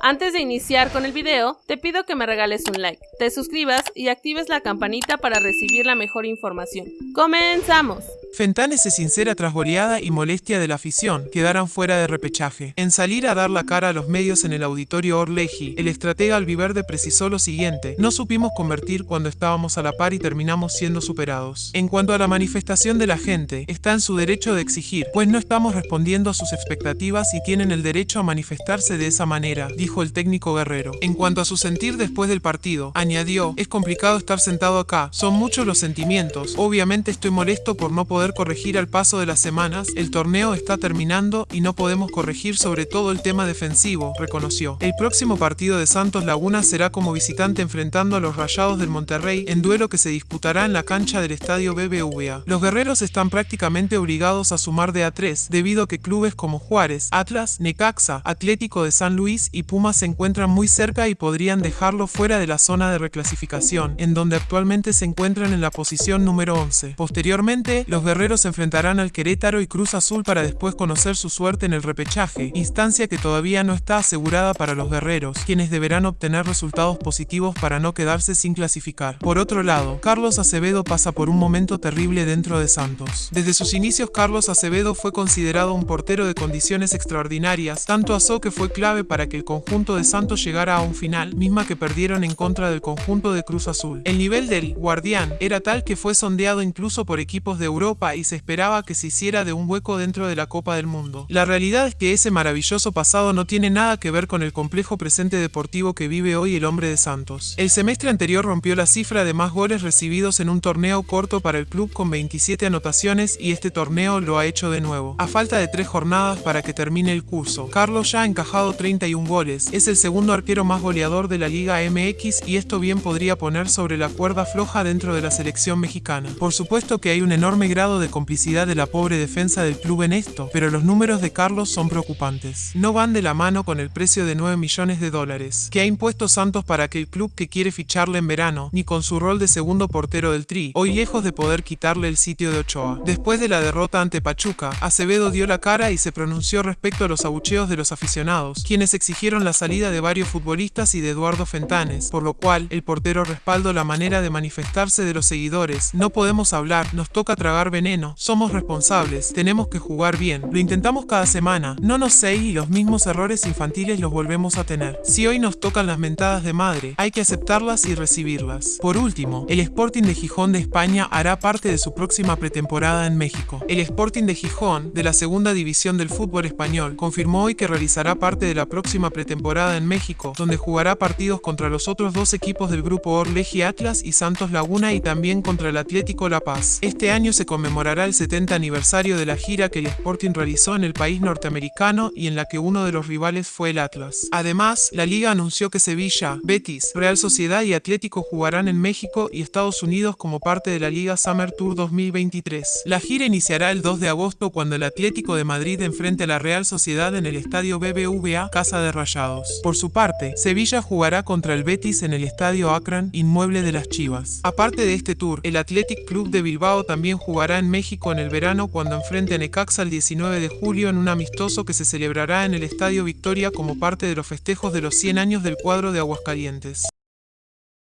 Antes de iniciar con el video, te pido que me regales un like, te suscribas y actives la campanita para recibir la mejor información. ¡Comenzamos! Fentanes se sincera tras goleada y molestia de la afición, quedaran fuera de repechaje. En salir a dar la cara a los medios en el auditorio Orleji, el estratega albiverde precisó lo siguiente, no supimos convertir cuando estábamos a la par y terminamos siendo superados. En cuanto a la manifestación de la gente, está en su derecho de exigir, pues no estamos respondiendo a sus expectativas y tienen el derecho a manifestarse de esa manera, dijo el técnico guerrero. En cuanto a su sentir después del partido, añadió, es complicado estar sentado acá, son muchos los sentimientos, obviamente estoy molesto por no poder corregir al paso de las semanas, el torneo está terminando y no podemos corregir sobre todo el tema defensivo, reconoció. El próximo partido de Santos Laguna será como visitante enfrentando a los Rayados del Monterrey en duelo que se disputará en la cancha del estadio BBVA. Los guerreros están prácticamente obligados a sumar de A3 debido a que clubes como Juárez, Atlas, Necaxa, Atlético de San Luis y Pumas se encuentran muy cerca y podrían dejarlo fuera de la zona de reclasificación, en donde actualmente se encuentran en la posición número 11. Posteriormente, los guerreros se enfrentarán al Querétaro y Cruz Azul para después conocer su suerte en el repechaje, instancia que todavía no está asegurada para los guerreros, quienes deberán obtener resultados positivos para no quedarse sin clasificar. Por otro lado, Carlos Acevedo pasa por un momento terrible dentro de Santos. Desde sus inicios, Carlos Acevedo fue considerado un portero de condiciones extraordinarias, tanto asó que fue clave para que el conjunto de Santos llegara a un final, misma que perdieron en contra del conjunto de Cruz Azul. El nivel del guardián era tal que fue sondeado incluso por equipos de Europa y se esperaba que se hiciera de un hueco dentro de la Copa del Mundo. La realidad es que ese maravilloso pasado no tiene nada que ver con el complejo presente deportivo que vive hoy el hombre de Santos. El semestre anterior rompió la cifra de más goles recibidos en un torneo corto para el club con 27 anotaciones y este torneo lo ha hecho de nuevo. A falta de tres jornadas para que termine el curso, Carlos ya ha encajado 31 goles, es el segundo arquero más goleador de la Liga MX y esto bien podría poner sobre la cuerda floja dentro de la selección mexicana. Por supuesto que hay un enorme grado de complicidad de la pobre defensa del club en esto, pero los números de Carlos son preocupantes. No van de la mano con el precio de 9 millones de dólares que ha impuesto Santos para que el club que quiere ficharle en verano, ni con su rol de segundo portero del Tri, hoy lejos de poder quitarle el sitio de Ochoa. Después de la derrota ante Pachuca, Acevedo dio la cara y se pronunció respecto a los abucheos de los aficionados, quienes exigieron la salida de varios futbolistas y de Eduardo Fentanes, por lo cual el portero respaldó la manera de manifestarse de los seguidores. No podemos hablar, nos toca tragar veneno, somos responsables, tenemos que jugar bien. Lo intentamos cada semana, no nos sé y los mismos errores infantiles los volvemos a tener. Si hoy nos tocan las mentadas de madre, hay que aceptarlas y recibirlas. Por último, el Sporting de Gijón de España hará parte de su próxima pretemporada en México. El Sporting de Gijón, de la segunda división del fútbol español, confirmó hoy que realizará parte de la próxima pretemporada en México, donde jugará partidos contra los otros dos equipos del grupo Orleji Atlas y Santos Laguna y también contra el Atlético La Paz. Este año se conmemorará el 70 aniversario de la gira que el Sporting realizó en el país norteamericano y en la que uno de los rivales fue el Atlas. Además, la liga anunció que Sevilla, Betis, Real Sociedad y Atlético jugarán en México y Estados Unidos como parte de la Liga Summer Tour 2023. La gira iniciará el 2 de agosto cuando el Atlético de Madrid enfrente a la Real Sociedad en el estadio BBVA Casa de Rayados. Por su parte, Sevilla jugará contra el Betis en el estadio Akron, inmueble de las Chivas. Aparte de este tour, el Athletic Club de Bilbao también en México en el verano cuando enfrente a Necaxa el 19 de julio en un amistoso que se celebrará en el Estadio Victoria como parte de los festejos de los 100 años del cuadro de Aguascalientes.